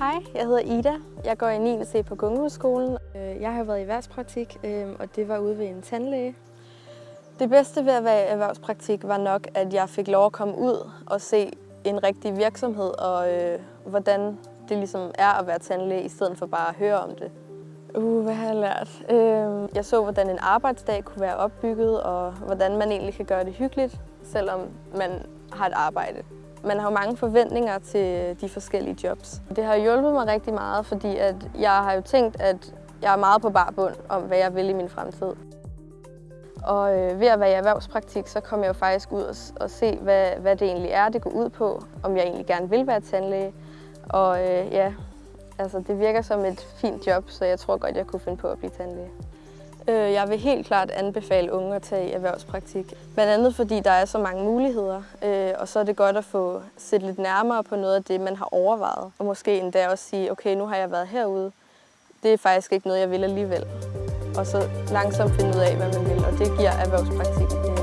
Hej, jeg hedder Ida. Jeg går i 9. C på Gungehusskolen. Øh, Jeg har været i erhvervspraktik, øh, og det var ude ved en tandlæge. Det bedste ved at være i erhvervspraktik var nok, at jeg fik lov at komme ud og se en rigtig virksomhed, og øh, hvordan det ligesom er at være tandlæge, i stedet for bare at høre om det. Uh, hvad har jeg lært? Øh, jeg så, hvordan en arbejdsdag kunne være opbygget, og hvordan man egentlig kan gøre det hyggeligt, selvom man har et arbejde. Man har jo mange forventninger til de forskellige jobs. Det har hjulpet mig rigtig meget, fordi at jeg har jo tænkt, at jeg er meget på bar bund om, hvad jeg vil i min fremtid. Og øh, ved at være i erhvervspraktik, så kom jeg jo faktisk ud og, og se, hvad, hvad det egentlig er, det går ud på. Om jeg egentlig gerne vil være tandlæge. Og øh, ja, altså det virker som et fint job, så jeg tror godt, jeg kunne finde på at blive tandlæge. Øh, jeg vil helt klart anbefale unge at tage erhvervspraktik. Blandt andet fordi der er så mange muligheder, øh, og så er det godt at få set lidt nærmere på noget af det, man har overvejet. Og måske endda også sige, okay, nu har jeg været herude. Det er faktisk ikke noget, jeg vil alligevel. Og så langsomt finde ud af, hvad man vil, og det giver erhvervspraktik.